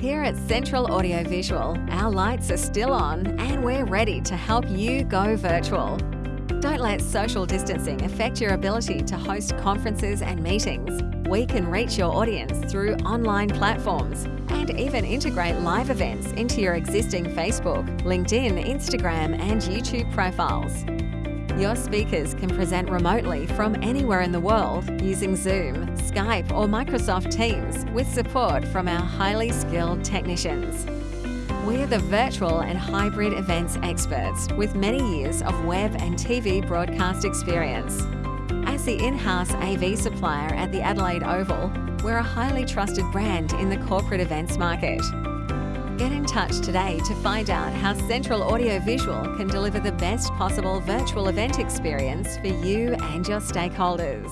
Here at Central Audiovisual, our lights are still on and we're ready to help you go virtual. Don't let social distancing affect your ability to host conferences and meetings. We can reach your audience through online platforms and even integrate live events into your existing Facebook, LinkedIn, Instagram, and YouTube profiles. Your speakers can present remotely from anywhere in the world using Zoom, Skype, or Microsoft Teams with support from our highly skilled technicians. We're the virtual and hybrid events experts with many years of web and TV broadcast experience. As the in-house AV supplier at the Adelaide Oval, we're a highly trusted brand in the corporate events market. Get in touch today to find out how Central Audiovisual can deliver the best possible virtual event experience for you and your stakeholders.